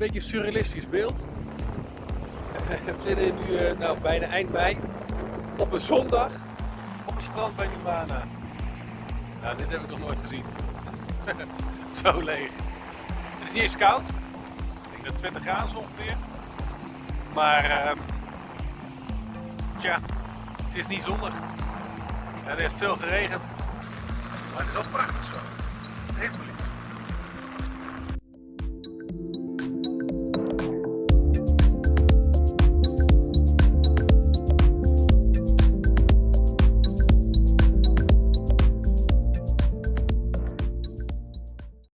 beetje een surrealistisch beeld. We zitten nu eh, nou, bijna eind mei op een zondag op het strand bij Numana. Nou, dit heb ik nog nooit gezien. Zo leeg. Het is niet eens koud. Ik denk dat 20 graden ongeveer. Maar uh, tja, het is niet zonnig. Er is veel geregend. Maar het is al prachtig zo.